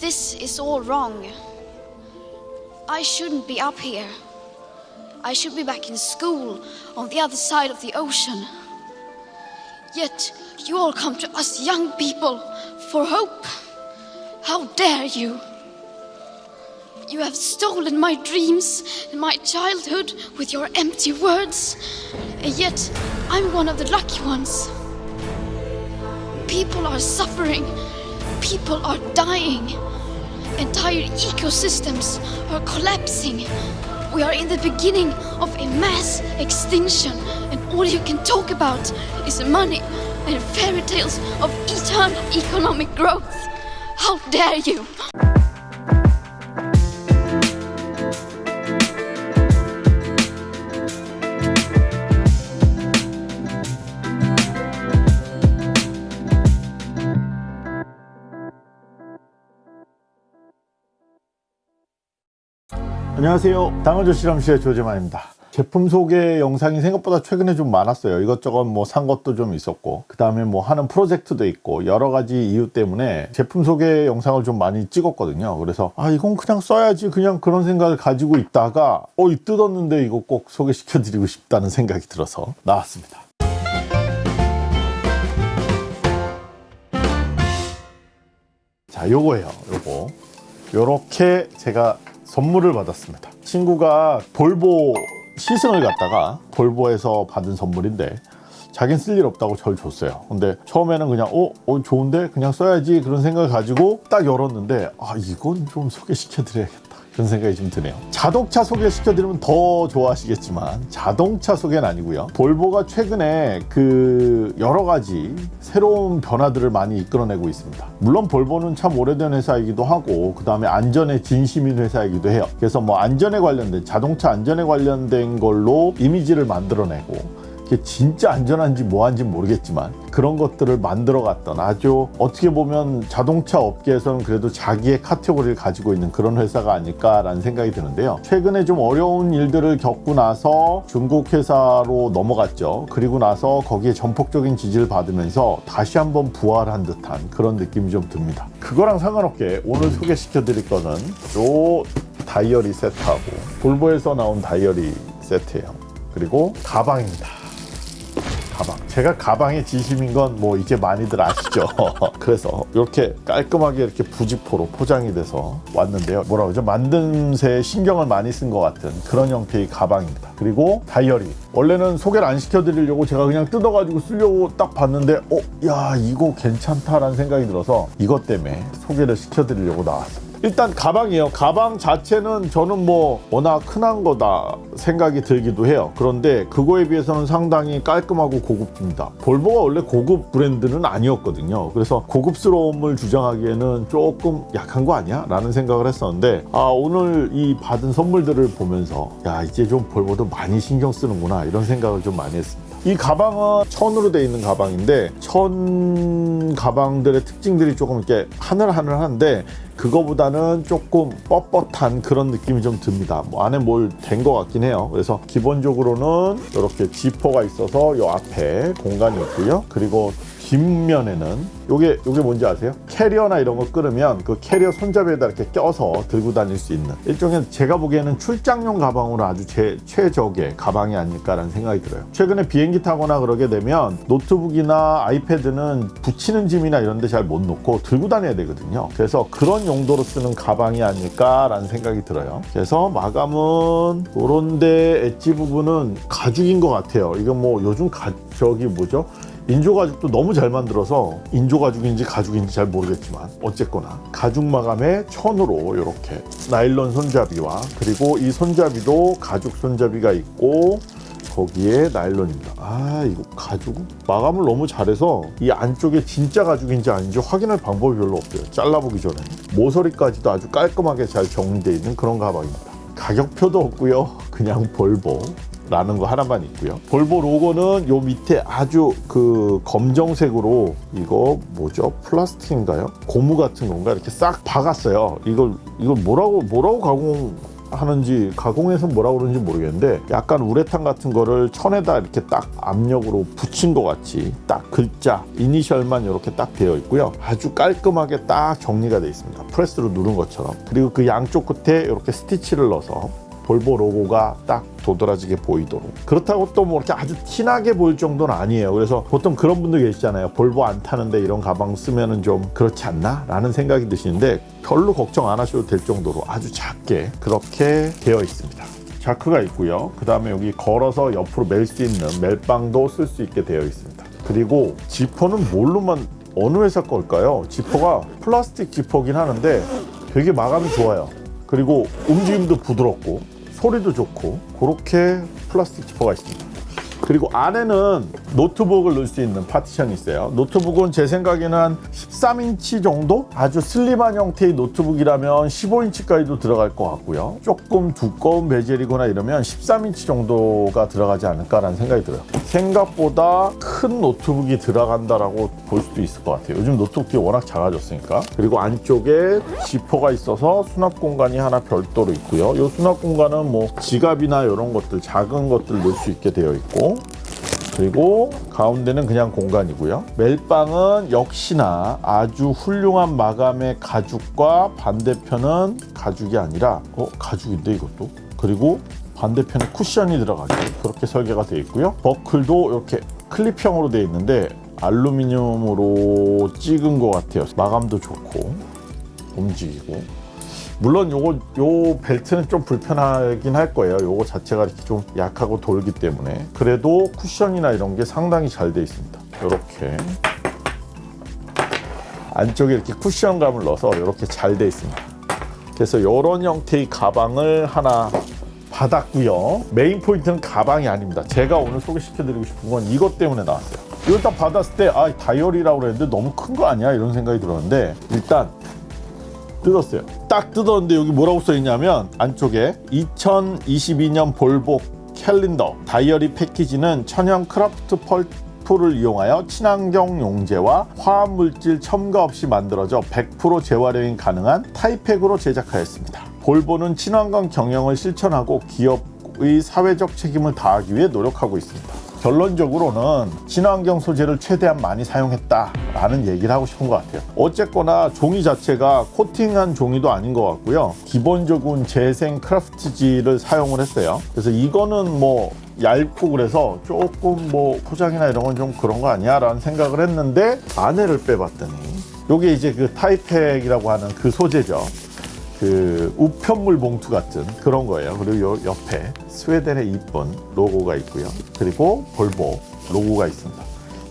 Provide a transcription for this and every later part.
This is all wrong. I shouldn't be up here. I should be back in school on the other side of the ocean. Yet you all come to us young people for hope. How dare you! You have stolen my dreams and my childhood with your empty words, and yet I'm one of the lucky ones. People are suffering, people are dying, entire ecosystems are collapsing. We are in the beginning of a mass extinction, and all you can talk about is money and fairy tales of eternal economic growth. How dare you! 안녕하세요. 당어조 실험실의 조재만입니다. 제품 소개 영상이 생각보다 최근에 좀 많았어요. 이것저것 뭐 산 것도 좀 있었고, 그 다음에 뭐 하는 프로젝트도 있고, 여러 가지 이유 때문에 제품 소개 영상을 좀 많이 찍었거든요. 그래서, 아, 이건 그냥 써야지. 그냥 그런 생각을 가지고 있다가, 어, 이 뜯었는데 이거 꼭 소개시켜 드리고 싶다는 생각이 들어서 나왔습니다. 자, 요거예요. 요거. 요렇게 제가 선물을 받았습니다. 친구가 볼보 시승을 갔다가 볼보에서 받은 선물인데 자긴 쓸 일 없다고 절 줬어요. 근데 처음에는 그냥 어, 어 좋은데 그냥 써야지 그런 생각을 가지고 딱 열었는데 아 이건 좀 소개시켜 드려야겠다. 그런 생각이 좀 드네요. 자동차 소개시켜드리면 더 좋아하시겠지만 자동차 소개는 아니고요. 볼보가 최근에 그 여러 가지 새로운 변화들을 많이 이끌어내고 있습니다. 물론 볼보는 참 오래된 회사이기도 하고 그 다음에 안전에 진심인 회사이기도 해요. 그래서 뭐 안전에 관련된 자동차 안전에 관련된 걸로 이미지를 만들어내고 그게 진짜 안전한지 뭐한지 모르겠지만 그런 것들을 만들어 갔던 아주 어떻게 보면 자동차 업계에서는 그래도 자기의 카테고리를 가지고 있는 그런 회사가 아닐까라는 생각이 드는데요. 최근에 좀 어려운 일들을 겪고 나서 중국 회사로 넘어갔죠. 그리고 나서 거기에 전폭적인 지지를 받으면서 다시 한번 부활한 듯한 그런 느낌이 좀 듭니다. 그거랑 상관없게 오늘 소개시켜 드릴 거는 요 다이어리 세트하고 볼보에서 나온 다이어리 세트예요. 그리고 가방입니다. 제가 가방의 진심인 건 뭐 이제 많이들 아시죠. 그래서 이렇게 깔끔하게 이렇게 부지포로 포장이 돼서 왔는데요. 뭐라 그러죠? 만듦새에 신경을 많이 쓴 것 같은 그런 형태의 가방입니다. 그리고 다이어리. 원래는 소개를 안 시켜드리려고 제가 그냥 뜯어가지고 쓰려고 딱 봤는데, 어, 야, 이거 괜찮다라는 생각이 들어서 이것 때문에 소개를 시켜드리려고 나왔습니다. 일단 가방이에요. 가방 자체는 저는 뭐 워낙 흔한 거다 생각이 들기도 해요. 그런데 그거에 비해서는 상당히 깔끔하고 고급집니다. 볼보가 원래 고급 브랜드는 아니었거든요. 그래서 고급스러움을 주장하기에는 조금 약한 거 아니야? 라는 생각을 했었는데 아 오늘 이 받은 선물들을 보면서 야 이제 좀 볼보도 많이 신경 쓰는구나 이런 생각을 좀 많이 했습니다. 이 가방은 천으로 되어 있는 가방인데 천 가방들의 특징들이 조금 이렇게 하늘하늘한데 그거보다는 조금 뻣뻣한 그런 느낌이 좀 듭니다. 뭐 안에 뭘 된 것 같긴 해요. 그래서 기본적으로는 이렇게 지퍼가 있어서 이 앞에 공간이 있고요. 그리고 뒷면에는 요게 요게 뭔지 아세요? 캐리어나 이런 거 끌으면 그 캐리어 손잡이에다 이렇게 껴서 들고 다닐 수 있는 일종의 제가 보기에는 출장용 가방으로 아주 제 최적의 가방이 아닐까라는 생각이 들어요. 최근에 비행기 타거나 그러게 되면 노트북이나 아이패드는 붙이는 짐이나 이런 데 잘 못 놓고 들고 다녀야 되거든요. 그래서 그런 용도로 쓰는 가방이 아닐까라는 생각이 들어요. 그래서 마감은 요런데 엣지 부분은 가죽인 것 같아요. 이건 뭐 요즘 가, 저기 뭐죠? 인조 가죽도 너무 잘 만들어서 인조 가죽인지 가죽인지 잘 모르겠지만 어쨌거나 가죽 마감에 천으로 이렇게 나일론 손잡이와 그리고 이 손잡이도 가죽 손잡이가 있고 거기에 나일론입니다. 아 이거 가죽 마감을 너무 잘해서 이 안쪽에 진짜 가죽인지 아닌지 확인할 방법이 별로 없어요. 잘라보기 전에 모서리까지도 아주 깔끔하게 잘 정리되어 있는 그런 가방입니다. 가격표도 없고요. 그냥 볼보 라는 거 하나만 있고요. 볼보 로고는 요 밑에 아주 그 검정색으로 이거 뭐죠? 플라스틱인가요? 고무 같은 건가 이렇게 싹 박았어요. 이걸 이걸 뭐라고 뭐라고 가공 하는지 가공해서 뭐라 그러는지 모르겠는데 약간 우레탄 같은 거를 천에다 이렇게 딱 압력으로 붙인 것 같이 딱 글자 이니셜만 이렇게 딱 되어 있고요. 아주 깔끔하게 딱 정리가 되어 있습니다. 프레스로 누른 것처럼. 그리고 그 양쪽 끝에 이렇게 스티치를 넣어서 볼보 로고가 딱 도드라지게 보이도록. 그렇다고 또 뭐 이렇게 아주 티나게 보일 정도는 아니에요. 그래서 보통 그런 분들 계시잖아요. 볼보 안 타는데 이런 가방 쓰면은 좀 그렇지 않나? 라는 생각이 드시는데 별로 걱정 안 하셔도 될 정도로 아주 작게 그렇게 되어 있습니다. 자크가 있고요. 그 다음에 여기 걸어서 옆으로 멜 수 있는 멜빵도 쓸 수 있게 되어 있습니다. 그리고 지퍼는 뭘로만 어느 회사 걸까요? 지퍼가 플라스틱 지퍼긴 하는데 되게 마감이 좋아요. 그리고 움직임도 부드럽고 소리도 좋고 그렇게 플라스틱 지퍼가 있습니다. 그리고 안에는 노트북을 넣을 수 있는 파티션이 있어요. 노트북은 제 생각에는 한 13인치 정도? 아주 슬림한 형태의 노트북이라면 15인치까지도 들어갈 것 같고요. 조금 두꺼운 베젤이거나 이러면 13인치 정도가 들어가지 않을까라는 생각이 들어요. 생각보다 큰 노트북이 들어간다라고 볼 수도 있을 것 같아요. 요즘 노트북이 워낙 작아졌으니까. 그리고 안쪽에 지퍼가 있어서 수납 공간이 하나 별도로 있고요. 이 수납 공간은 뭐 지갑이나 이런 것들 작은 것들 넣을 수 있게 되어 있고 그리고 가운데는 그냥 공간이고요. 멜빵은 역시나 아주 훌륭한 마감의 가죽과 반대편은 가죽이 아니라 어 가죽인데 이것도 그리고 반대편에 쿠션이 들어가게 그렇게 설계가 되어 있고요. 버클도 이렇게 클립형으로 되어 있는데 알루미늄으로 찍은 것 같아요. 마감도 좋고 움직이고 물론 요거 요 벨트는 좀 불편하긴 할 거예요. 요거 자체가 이렇게 좀 약하고 돌기 때문에 그래도 쿠션이나 이런 게 상당히 잘 돼 있습니다. 이렇게 안쪽에 이렇게 쿠션감을 넣어서 이렇게 잘 돼 있습니다. 그래서 이런 형태의 가방을 하나 받았고요. 메인 포인트는 가방이 아닙니다. 제가 오늘 소개시켜 드리고 싶은 건 이것 때문에 나왔어요. 이걸 딱 받았을 때 아 다이어리라고 그랬는데 너무 큰 거 아니야 이런 생각이 들었는데 일단 뜯었어요. 딱 뜯었는데 여기 뭐라고 써 있냐면 안쪽에 2022년 볼보 캘린더 다이어리 패키지는 천연 크라프트 펄프를 이용하여 친환경 용제와 화합물질 첨가 없이 만들어져 100% 재활용이 가능한 타이팩으로 제작하였습니다. 볼보는 친환경 경영을 실천하고 기업의 사회적 책임을 다하기 위해 노력하고 있습니다. 결론적으로는 친환경 소재를 최대한 많이 사용했다라는 얘기를 하고 싶은 것 같아요. 어쨌거나 종이 자체가 코팅한 종이도 아닌 것 같고요. 기본적인 재생 크라프트지를 사용을 했어요. 그래서 이거는 뭐 얇고 그래서 조금 뭐 포장이나 이런 건 좀 그런 거 아니야? 라는 생각을 했는데 안에를 빼봤더니 이게 이제 그 타이팩이라고 하는 그 소재죠. 그 우편물 봉투 같은 그런 거예요. 그리고 요 옆에 스웨덴의 이쁜 로고가 있고요. 그리고 볼보 로고가 있습니다.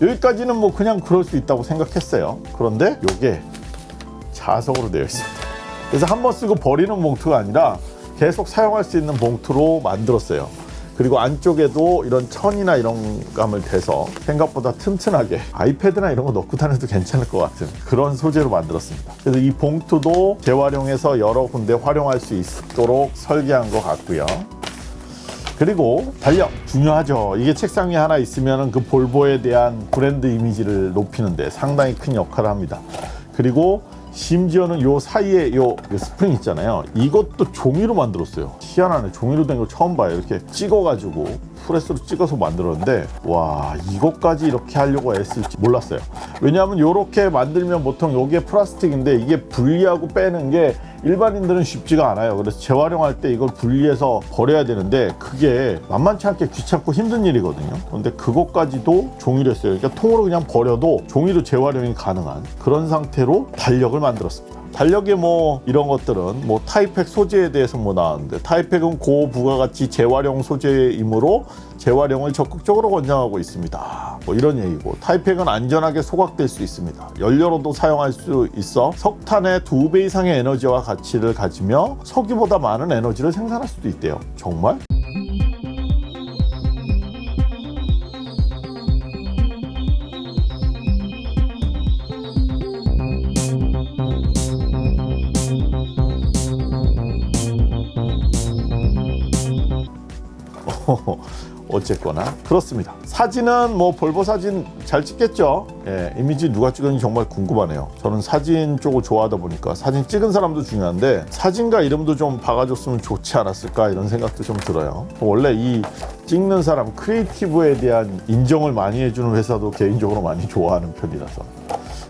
여기까지는 뭐 그냥 그럴 수 있다고 생각했어요. 그런데 이게 자석으로 되어 있습니다. 그래서 한 번 쓰고 버리는 봉투가 아니라 계속 사용할 수 있는 봉투로 만들었어요. 그리고 안쪽에도 이런 천이나 이런 감을 대서 생각보다 튼튼하게 아이패드나 이런 거 넣고 다녀도 괜찮을 것 같은 그런 소재로 만들었습니다. 그래서 이 봉투도 재활용해서 여러 군데 활용할 수 있도록 설계한 것 같고요. 그리고 달력 중요하죠. 이게 책상 위에 하나 있으면 그 볼보에 대한 브랜드 이미지를 높이는데 상당히 큰 역할을 합니다. 그리고 심지어는 요 사이에 요 스프링 있잖아요. 이것도 종이로 만들었어요. 희한하네. 종이로 된 거 처음 봐요. 이렇게 찍어가지고 프레스로 찍어서 만들었는데 와 이것까지 이렇게 하려고 애쓸지 몰랐어요. 왜냐하면 이렇게 만들면 보통 요게 플라스틱인데 이게 분리하고 빼는 게 일반인들은 쉽지가 않아요. 그래서 재활용할 때 이걸 분리해서 버려야 되는데 그게 만만치 않게 귀찮고 힘든 일이거든요. 그런데 그것까지도 종이로 했어요. 그러니까 통으로 그냥 버려도 종이로 재활용이 가능한 그런 상태로 달력을 만들었습니다. 달력에 뭐 이런 것들은 뭐 타이팩 소재에 대해서 뭐 나왔는데 타이팩은 고부가가치 재활용 소재이므로 재활용을 적극적으로 권장하고 있습니다. 뭐 이런 얘기고 타이팩은 안전하게 소각될 수 있습니다. 연료로도 사용할 수 있어 석탄의 두 배 이상의 에너지와 가치를 가지며 석유보다 많은 에너지를 생산할 수도 있대요. 정말? 어쨌거나 그렇습니다. 사진은 뭐 볼보 사진 잘 찍겠죠. 예, 이미지 누가 찍었는지 정말 궁금하네요. 저는 사진 쪽을 좋아하다 보니까 사진 찍은 사람도 중요한데 사진가 이름도 좀 박아줬으면 좋지 않았을까 이런 생각도 좀 들어요. 원래 이 찍는 사람 크리에이티브에 대한 인정을 많이 해주는 회사도 개인적으로 많이 좋아하는 편이라서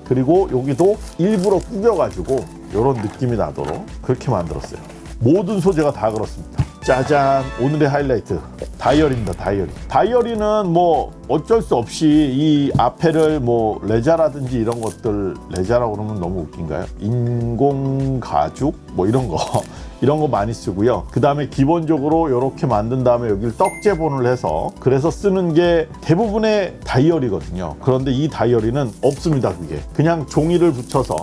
그리고 여기도 일부러 꾸겨가지고 이런 느낌이 나도록 그렇게 만들었어요. 모든 소재가 다 그렇습니다. 짜잔. 오늘의 하이라이트. 다이어리입니다 다이어리. 다이어리는 뭐 어쩔 수 없이 이 앞에를 뭐 레자라든지 이런 것들 레자라고 그러면 너무 웃긴가요? 인공 가죽? 뭐 이런 거. 이런 거 많이 쓰고요. 그 다음에 기본적으로 이렇게 만든 다음에 여기를 떡제본을 해서 그래서 쓰는 게 대부분의 다이어리거든요. 그런데 이 다이어리는 없습니다 그게. 그냥 종이를 붙여서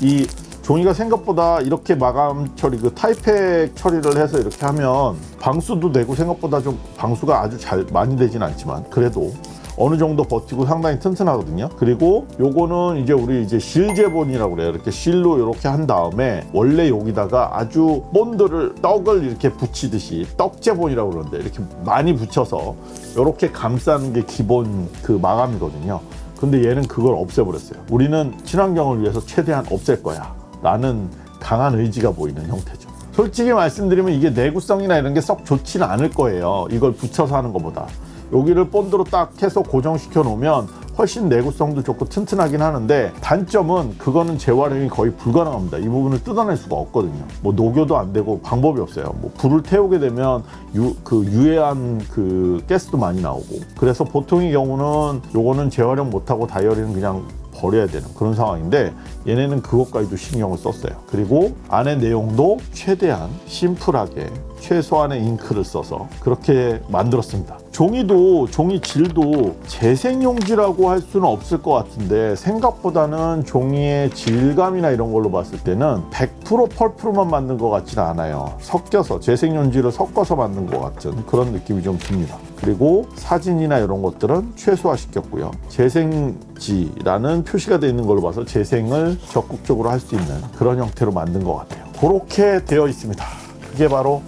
이 종이가 생각보다 이렇게 마감 처리 그 타이팩 처리를 해서 이렇게 하면 방수도 되고 생각보다 좀 방수가 아주 잘 많이 되진 않지만 그래도 어느 정도 버티고 상당히 튼튼하거든요. 그리고 요거는 이제 우리 이제 실제본이라고 그래요. 이렇게 실로 이렇게 한 다음에 원래 여기다가 아주 본드를 떡을 이렇게 붙이듯이 떡제본이라고 그러는데 이렇게 많이 붙여서 이렇게 감싸는 게 기본 그 마감이거든요. 근데 얘는 그걸 없애버렸어요. 우리는 친환경을 위해서 최대한 없앨 거야. 라는 강한 의지가 보이는 형태죠. 솔직히 말씀드리면 이게 내구성이나 이런 게 썩 좋지는 않을 거예요. 이걸 붙여서 하는 것보다. 여기를 본드로 딱 해서 고정시켜 놓으면 훨씬 내구성도 좋고 튼튼하긴 하는데 단점은 그거는 재활용이 거의 불가능합니다. 이 부분을 뜯어낼 수가 없거든요. 뭐 녹여도 안 되고 방법이 없어요. 뭐 불을 태우게 되면 유, 그 유해한 그 가스도 많이 나오고 그래서 보통의 경우는 요거는 재활용 못하고 다이어리는 그냥 버려야 되는 그런 상황인데 얘네는 그것까지도 신경을 썼어요. 그리고 안에 내용도 최대한 심플하게 최소한의 잉크를 써서 그렇게 만들었습니다. 종이도 종이 질도 재생용지라고 할 수는 없을 것 같은데 생각보다는 종이의 질감이나 이런 걸로 봤을 때는 100% 펄프로만 만든 것 같지는 않아요. 섞여서 재생용지를 섞어서 만든 것 같은 그런 느낌이 좀 듭니다. 그리고 사진이나 이런 것들은 최소화시켰고요. 재생지라는 표시가 되어 있는 걸로 봐서 재생을 적극적으로 할 수 있는 그런 형태로 만든 것 같아요. 그렇게 되어 있습니다. 그게 바로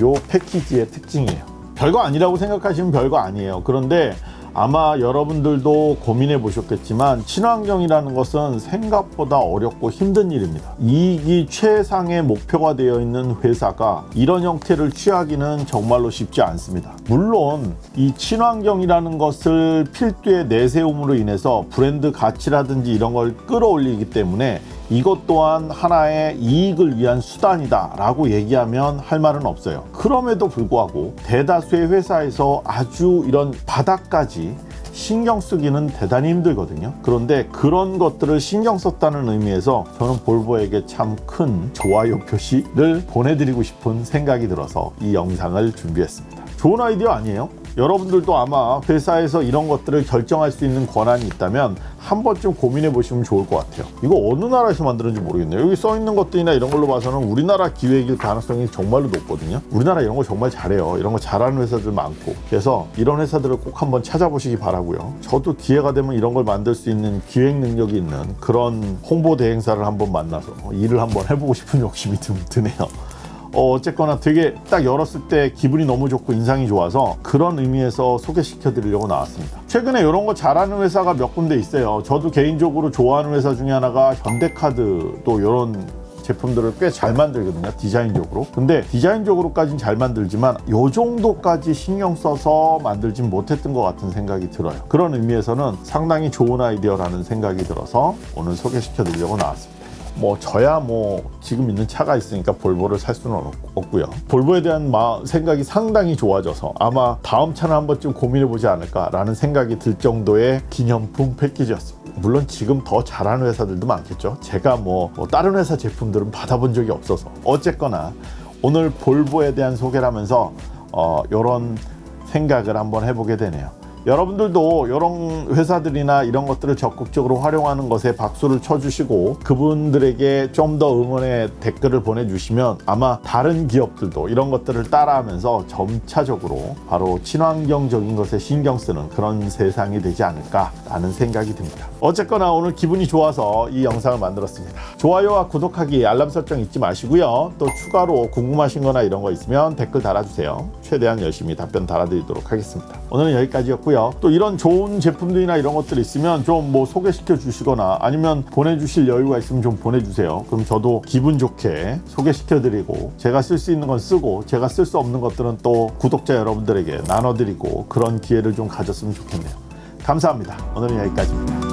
요 패키지의 특징이에요. 별거 아니라고 생각하시면 별거 아니에요. 그런데 아마 여러분들도 고민해 보셨겠지만 친환경이라는 것은 생각보다 어렵고 힘든 일입니다. 이익이 최상의 목표가 되어 있는 회사가 이런 형태를 취하기는 정말로 쉽지 않습니다. 물론 이 친환경이라는 것을 필두에 내세움으로 인해서 브랜드 가치라든지 이런 걸 끌어올리기 때문에 이것 또한 하나의 이익을 위한 수단이다 라고 얘기하면 할 말은 없어요. 그럼에도 불구하고 대다수의 회사에서 아주 이런 바닥까지 신경 쓰기는 대단히 힘들거든요. 그런데 그런 것들을 신경 썼다는 의미에서 저는 볼보에게 참 큰 좋아요 표시를 보내드리고 싶은 생각이 들어서 이 영상을 준비했습니다. 좋은 아이디어 아니에요? 여러분들도 아마 회사에서 이런 것들을 결정할 수 있는 권한이 있다면 한 번쯤 고민해 보시면 좋을 것 같아요. 이거 어느 나라에서 만들었는지 모르겠네요. 여기 써 있는 것들이나 이런 걸로 봐서는 우리나라 기획일 가능성이 정말로 높거든요. 우리나라 이런 거 정말 잘해요. 이런 거 잘하는 회사들 많고. 그래서 이런 회사들을 꼭 한번 찾아보시기 바라고요. 저도 기회가 되면 이런 걸 만들 수 있는 기획 능력이 있는 그런 홍보 대행사를 한번 만나서 일을 한번 해보고 싶은 욕심이 좀 드네요. 어, 어쨌거나 되게 딱 열었을 때 기분이 너무 좋고 인상이 좋아서 그런 의미에서 소개시켜 드리려고 나왔습니다. 최근에 이런 거 잘하는 회사가 몇 군데 있어요. 저도 개인적으로 좋아하는 회사 중에 하나가 현대카드도 이런 제품들을 꽤 잘 만들거든요 디자인적으로 근데 디자인적으로까지는 잘 만들지만 요 정도까지 신경 써서 만들진 못했던 것 같은 생각이 들어요 그런 의미에서는 상당히 좋은 아이디어라는 생각이 들어서 오늘 소개시켜 드리려고 나왔습니다 뭐 저야 뭐 지금 있는 차가 있으니까 볼보를 살 수는 없- 없고요. 볼보에 대한 마- 생각이 상당히 좋아져서 아마 다음 차는 한 번쯤 고민해 보지 않을까 라는 생각이 들 정도의 기념품 패키지였습니다. 물론 지금 더 잘하는 회사들도 많겠죠. 제가 뭐, 뭐 다른 회사 제품들은 받아본 적이 없어서 어쨌거나 오늘 볼보에 대한 소개를 하면서 어, 이런 생각을 한번 해보게 되네요. 여러분들도 이런 회사들이나 이런 것들을 적극적으로 활용하는 것에 박수를 쳐주시고 그분들에게 좀 더 응원의 댓글을 보내주시면 아마 다른 기업들도 이런 것들을 따라하면서 점차적으로 바로 친환경적인 것에 신경 쓰는 그런 세상이 되지 않을까라는 생각이 듭니다. 어쨌거나 오늘 기분이 좋아서 이 영상을 만들었습니다. 좋아요와 구독하기, 알람 설정 잊지 마시고요. 또 추가로 궁금하신 거나 이런 거 있으면 댓글 달아주세요. 최대한 열심히 답변 달아드리도록 하겠습니다. 오늘은 여기까지였 고요. 또 이런 좋은 제품들이나 이런 것들 있으면 좀 뭐 소개시켜 주시거나 아니면 보내주실 여유가 있으면 좀 보내주세요. 그럼 저도 기분 좋게 소개시켜 드리고 제가 쓸 수 있는 건 쓰고 제가 쓸 수 없는 것들은 또 구독자 여러분들에게 나눠드리고 그런 기회를 좀 가졌으면 좋겠네요. 감사합니다. 오늘은 여기까지입니다.